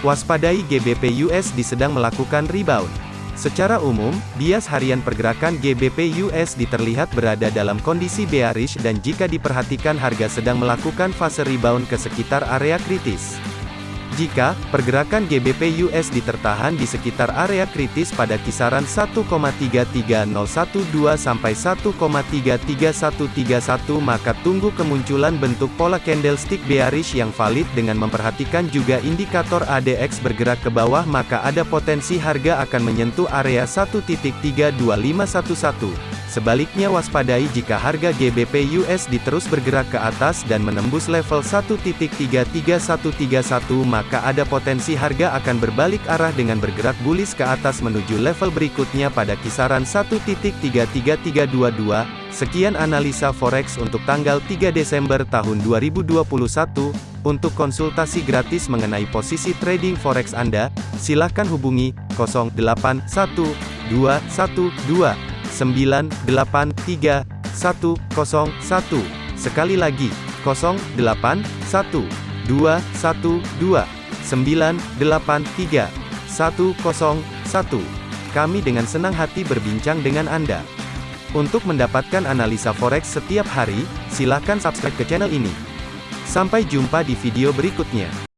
Waspadai GBP USD sedang melakukan rebound. Secara umum, bias harian pergerakan GBP USD terlihat berada dalam kondisi bearish dan jika diperhatikan harga sedang melakukan fase rebound ke sekitar area kritis. Jika pergerakan GBP USD tertahan di sekitar area kritis pada kisaran 1,33012 sampai 1,33131 maka tunggu kemunculan bentuk pola candlestick bearish yang valid dengan memperhatikan juga indikator ADX bergerak ke bawah maka ada potensi harga akan menyentuh area 1.32511. Sebaliknya waspadai jika harga GBP USD terus bergerak ke atas dan menembus level 1.33131 maka ada potensi harga akan berbalik arah dengan bergerak bullish ke atas menuju level berikutnya pada kisaran 1.33322. Sekian analisa forex untuk tanggal 3 Desember tahun 2021. Untuk konsultasi gratis mengenai posisi trading forex Anda, silakan hubungi 081212 983 101. Sekali lagi, 081 212 983 101. Kami dengan senang hati berbincang dengan Anda. Untuk mendapatkan analisa forex setiap hari, silakan subscribe ke channel ini. Sampai jumpa di video berikutnya.